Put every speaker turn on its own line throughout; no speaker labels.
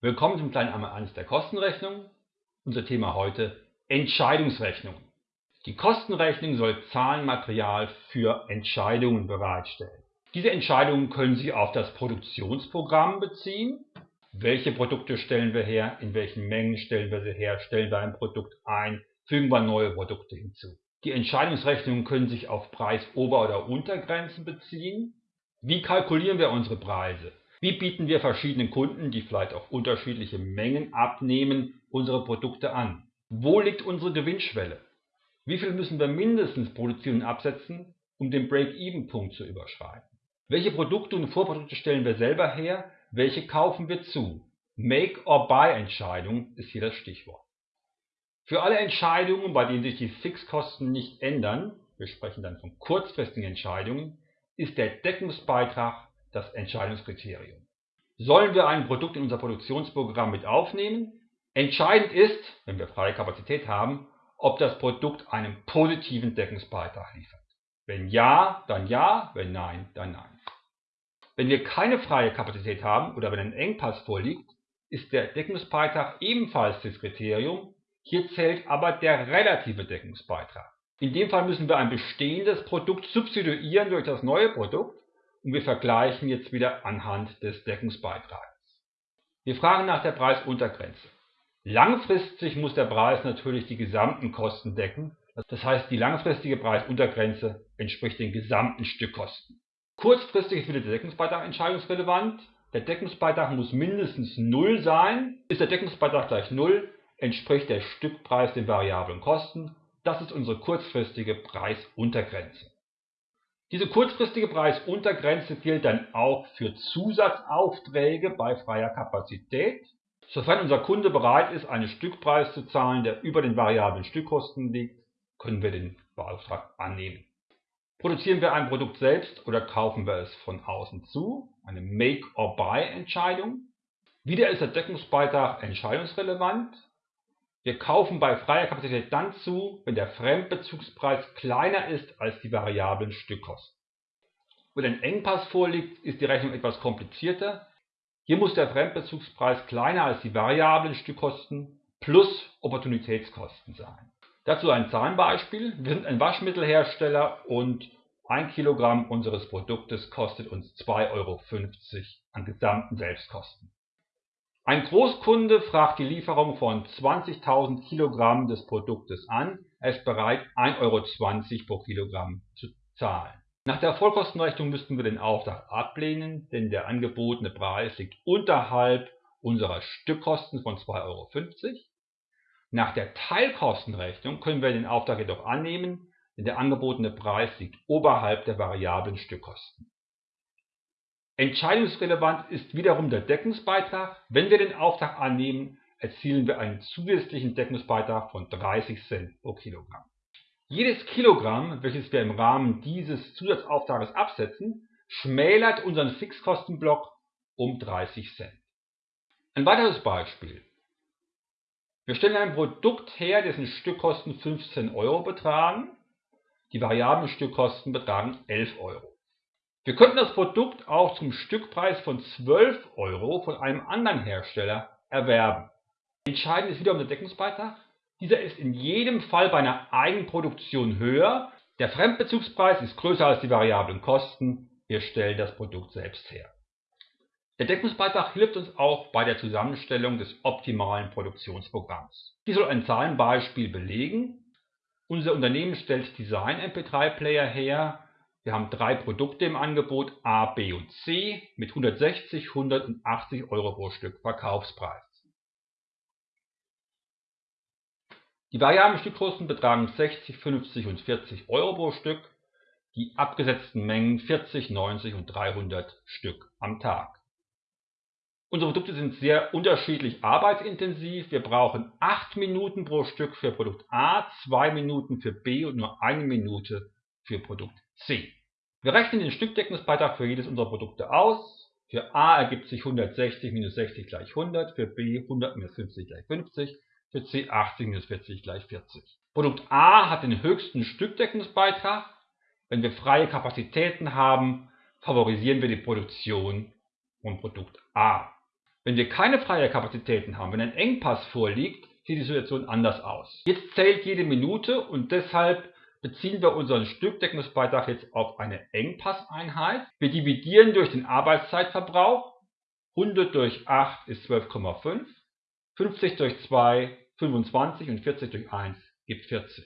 Willkommen zum kleinen Einmal eines der Kostenrechnung. Unser Thema heute Entscheidungsrechnung. Die Kostenrechnung soll Zahlenmaterial für Entscheidungen bereitstellen. Diese Entscheidungen können sich auf das Produktionsprogramm beziehen. Welche Produkte stellen wir her, in welchen Mengen stellen wir sie her, stellen wir ein Produkt ein, fügen wir neue Produkte hinzu. Die Entscheidungsrechnungen können sich auf Preisober- oder Untergrenzen beziehen. Wie kalkulieren wir unsere Preise? Wie bieten wir verschiedenen Kunden, die vielleicht auch unterschiedliche Mengen abnehmen, unsere Produkte an? Wo liegt unsere Gewinnschwelle? Wie viel müssen wir mindestens produzieren und absetzen, um den Break-Even-Punkt zu überschreiten? Welche Produkte und Vorprodukte stellen wir selber her? Welche kaufen wir zu? Make-or-Buy-Entscheidung ist hier das Stichwort. Für alle Entscheidungen, bei denen sich die Fixkosten nicht ändern, wir sprechen dann von kurzfristigen Entscheidungen, ist der Deckungsbeitrag das Entscheidungskriterium. Sollen wir ein Produkt in unser Produktionsprogramm mit aufnehmen? Entscheidend ist, wenn wir freie Kapazität haben, ob das Produkt einen positiven Deckungsbeitrag liefert. Wenn ja, dann ja, wenn nein, dann nein. Wenn wir keine freie Kapazität haben oder wenn ein Engpass vorliegt, ist der Deckungsbeitrag ebenfalls das Kriterium, hier zählt aber der relative Deckungsbeitrag. In dem Fall müssen wir ein bestehendes Produkt substituieren durch das neue Produkt und wir vergleichen jetzt wieder anhand des Deckungsbeitrags. Wir fragen nach der Preisuntergrenze. Langfristig muss der Preis natürlich die gesamten Kosten decken, das heißt die langfristige Preisuntergrenze entspricht den gesamten Stückkosten. Kurzfristig ist wieder der Deckungsbeitrag entscheidungsrelevant. Der Deckungsbeitrag muss mindestens 0 sein. Ist der Deckungsbeitrag gleich 0, entspricht der Stückpreis den variablen Kosten. Das ist unsere kurzfristige Preisuntergrenze. Diese kurzfristige Preisuntergrenze gilt dann auch für Zusatzaufträge bei freier Kapazität. Sofern unser Kunde bereit ist, einen Stückpreis zu zahlen, der über den variablen Stückkosten liegt, können wir den Beauftrag annehmen. Produzieren wir ein Produkt selbst oder kaufen wir es von außen zu, eine Make-or-Buy-Entscheidung. Wieder ist der Deckungsbeitrag entscheidungsrelevant. Wir kaufen bei freier Kapazität dann zu, wenn der Fremdbezugspreis kleiner ist als die variablen Stückkosten. Wenn ein Engpass vorliegt, ist die Rechnung etwas komplizierter. Hier muss der Fremdbezugspreis kleiner als die variablen Stückkosten plus Opportunitätskosten sein. Dazu ein Zahlenbeispiel. Wir sind ein Waschmittelhersteller und 1 Kilogramm unseres Produktes kostet uns 2,50 Euro an gesamten Selbstkosten. Ein Großkunde fragt die Lieferung von 20.000 Kilogramm des Produktes an. Er ist bereit, 1,20 Euro pro Kilogramm zu zahlen. Nach der Vollkostenrechnung müssten wir den Auftrag ablehnen, denn der angebotene Preis liegt unterhalb unserer Stückkosten von 2,50 Euro. Nach der Teilkostenrechnung können wir den Auftrag jedoch annehmen, denn der angebotene Preis liegt oberhalb der variablen Stückkosten. Entscheidungsrelevant ist wiederum der Deckungsbeitrag. Wenn wir den Auftrag annehmen, erzielen wir einen zusätzlichen Deckungsbeitrag von 30 Cent pro Kilogramm. Jedes Kilogramm, welches wir im Rahmen dieses Zusatzauftrages absetzen, schmälert unseren Fixkostenblock um 30 Cent. Ein weiteres Beispiel. Wir stellen ein Produkt her, dessen Stückkosten 15 Euro betragen. Die variablen Stückkosten betragen 11 Euro. Wir könnten das Produkt auch zum Stückpreis von 12 Euro von einem anderen Hersteller erwerben. Entscheidend ist wiederum der Deckungsbeitrag. Dieser ist in jedem Fall bei einer Eigenproduktion höher. Der Fremdbezugspreis ist größer als die variablen Kosten. Wir stellen das Produkt selbst her. Der Deckungsbeitrag hilft uns auch bei der Zusammenstellung des optimalen Produktionsprogramms. Dies soll ein Zahlenbeispiel belegen. Unser Unternehmen stellt Design MP3 Player her, wir haben drei Produkte im Angebot A, B und C mit 160, 100 und 80 Euro pro Stück Verkaufspreis. Die variablen Stückkosten betragen 60, 50 und 40 Euro pro Stück, die abgesetzten Mengen 40, 90 und 300 Stück am Tag. Unsere Produkte sind sehr unterschiedlich arbeitsintensiv. Wir brauchen 8 Minuten pro Stück für Produkt A, 2 Minuten für B und nur 1 Minute für Produkt C. Wir rechnen den Stückdeckungsbeitrag für jedes unserer Produkte aus. Für A ergibt sich 160 minus 60 gleich 100, für B 100 minus 50 gleich 50, für C 80 minus 40 gleich 40. Produkt A hat den höchsten Stückdeckungsbeitrag. Wenn wir freie Kapazitäten haben, favorisieren wir die Produktion von Produkt A. Wenn wir keine freie Kapazitäten haben, wenn ein Engpass vorliegt, sieht die Situation anders aus. Jetzt zählt jede Minute und deshalb beziehen wir unseren Stückdeckungsbeitrag jetzt auf eine Engpasseinheit. Wir dividieren durch den Arbeitszeitverbrauch. 100 durch 8 ist 12,5. 50 durch 2 25 und 40 durch 1 gibt 40.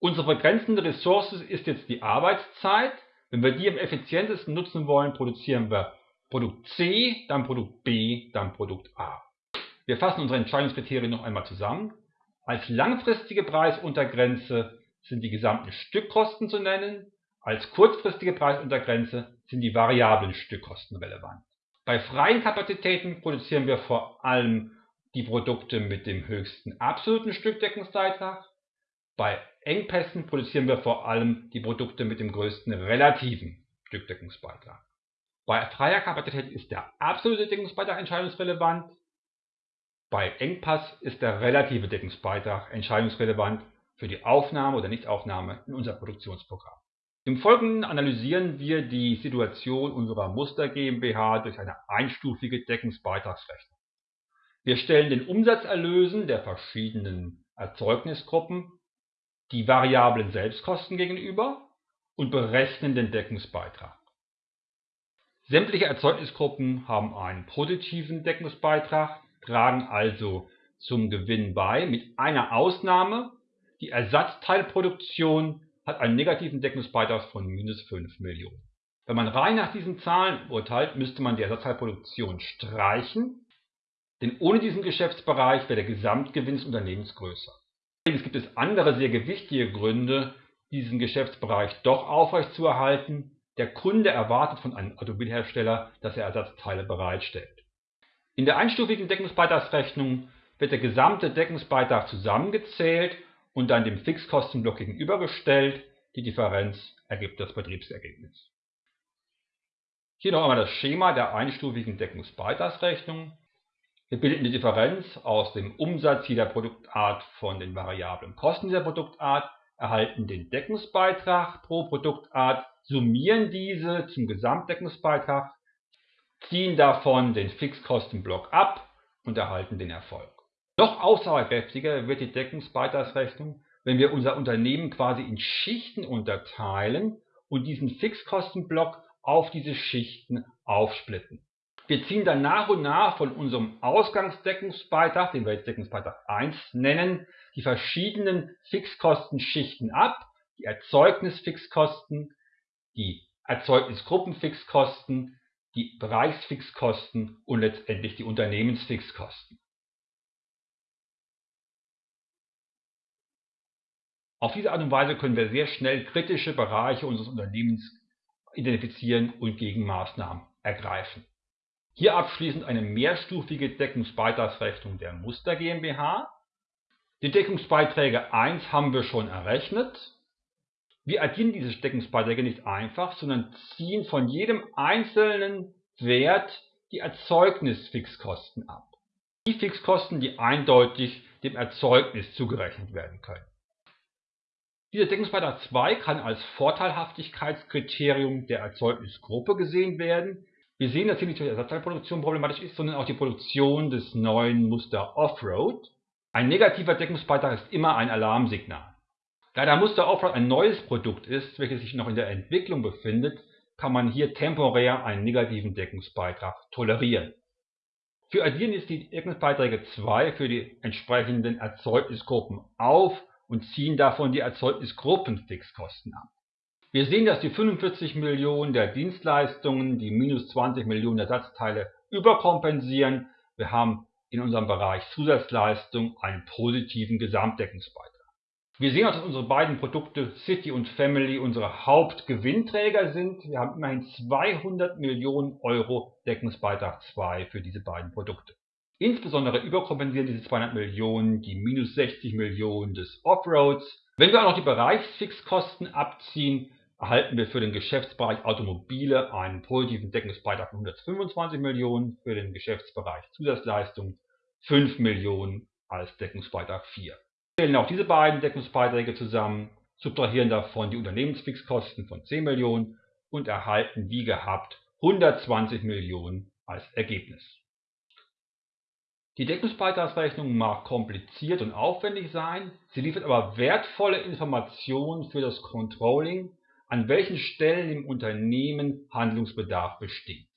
Unsere begrenzende Ressource ist jetzt die Arbeitszeit. Wenn wir die am effizientesten nutzen wollen, produzieren wir Produkt C, dann Produkt B, dann Produkt A. Wir fassen unsere Entscheidungskriterien noch einmal zusammen. Als langfristige Preisuntergrenze sind die gesamten Stückkosten zu nennen. Als kurzfristige Preisuntergrenze sind die variablen Stückkosten relevant. Bei freien Kapazitäten produzieren wir vor allem die Produkte mit dem höchsten absoluten Stückdeckungsbeitrag. Bei Engpässen produzieren wir vor allem die Produkte mit dem größten relativen Stückdeckungsbeitrag. Bei freier Kapazität ist der absolute Deckungsbeitrag entscheidungsrelevant. Bei Engpass ist der relative Deckungsbeitrag entscheidungsrelevant für die Aufnahme oder Nichtaufnahme in unser Produktionsprogramm. Im Folgenden analysieren wir die Situation unserer Muster GmbH durch eine einstufige Deckungsbeitragsrechnung. Wir stellen den Umsatzerlösen der verschiedenen Erzeugnisgruppen die variablen Selbstkosten gegenüber und berechnen den Deckungsbeitrag. Sämtliche Erzeugnisgruppen haben einen positiven Deckungsbeitrag, tragen also zum Gewinn bei, mit einer Ausnahme, die Ersatzteilproduktion hat einen negativen Deckungsbeitrag von minus 5 Millionen. Wenn man rein nach diesen Zahlen urteilt, müsste man die Ersatzteilproduktion streichen, denn ohne diesen Geschäftsbereich wäre der Gesamtgewinn des Unternehmens größer. Allerdings gibt es andere sehr gewichtige Gründe, diesen Geschäftsbereich doch aufrechtzuerhalten. Der Kunde erwartet von einem Automobilhersteller, dass er Ersatzteile bereitstellt. In der einstufigen Deckungsbeitragsrechnung wird der gesamte Deckungsbeitrag zusammengezählt und dann dem Fixkostenblock gegenübergestellt. Die Differenz ergibt das Betriebsergebnis. Hier noch einmal das Schema der einstufigen Deckungsbeitragsrechnung. Wir bilden die Differenz aus dem Umsatz jeder Produktart von den variablen Kosten dieser Produktart, erhalten den Deckungsbeitrag pro Produktart, summieren diese zum Gesamtdeckungsbeitrag, ziehen davon den Fixkostenblock ab und erhalten den Erfolg. Noch aussagekräftiger wird die Deckungsbeitragsrechnung, wenn wir unser Unternehmen quasi in Schichten unterteilen und diesen Fixkostenblock auf diese Schichten aufsplitten. Wir ziehen dann nach und nach von unserem Ausgangsdeckungsbeitrag, den wir jetzt Deckungsbeitrag 1 nennen, die verschiedenen Fixkostenschichten ab, die Erzeugnisfixkosten, die Erzeugnisgruppenfixkosten, die Bereichsfixkosten und letztendlich die Unternehmensfixkosten. Auf diese Art und Weise können wir sehr schnell kritische Bereiche unseres Unternehmens identifizieren und Gegenmaßnahmen ergreifen. Hier abschließend eine mehrstufige Deckungsbeitragsrechnung der Muster GmbH. Die Deckungsbeiträge 1 haben wir schon errechnet. Wir addieren diese Deckungsbeiträge nicht einfach, sondern ziehen von jedem einzelnen Wert die Erzeugnisfixkosten ab. Die Fixkosten, die eindeutig dem Erzeugnis zugerechnet werden können. Dieser Deckungsbeitrag 2 kann als Vorteilhaftigkeitskriterium der Erzeugnisgruppe gesehen werden. Wir sehen, dass hier nicht nur die Ersatzteilproduktion problematisch ist, sondern auch die Produktion des neuen Muster Offroad. Ein negativer Deckungsbeitrag ist immer ein Alarmsignal. Da der Muster Offroad ein neues Produkt ist, welches sich noch in der Entwicklung befindet, kann man hier temporär einen negativen Deckungsbeitrag tolerieren. Wir addieren jetzt die Deckungsbeiträge 2 für die entsprechenden Erzeugnisgruppen auf und ziehen davon die Erzeugnisgruppenfixkosten ab. Wir sehen, dass die 45 Millionen der Dienstleistungen die minus 20 Millionen Ersatzteile überkompensieren. Wir haben in unserem Bereich Zusatzleistung einen positiven Gesamtdeckungsbeitrag. Wir sehen auch, dass unsere beiden Produkte City und Family unsere Hauptgewinnträger sind. Wir haben immerhin 200 Millionen Euro Deckungsbeitrag 2 für diese beiden Produkte. Insbesondere überkompensieren diese 200 Millionen die minus 60 Millionen des Offroads. Wenn wir auch noch die Bereichsfixkosten abziehen, erhalten wir für den Geschäftsbereich Automobile einen positiven Deckungsbeitrag von 125 Millionen, für den Geschäftsbereich Zusatzleistung 5 Millionen als Deckungsbeitrag 4. Wir stellen auch diese beiden Deckungsbeiträge zusammen, subtrahieren davon die Unternehmensfixkosten von 10 Millionen und erhalten wie gehabt 120 Millionen als Ergebnis. Die Deckungsbeitragsrechnung mag kompliziert und aufwendig sein, sie liefert aber wertvolle Informationen für das Controlling, an welchen Stellen im Unternehmen Handlungsbedarf besteht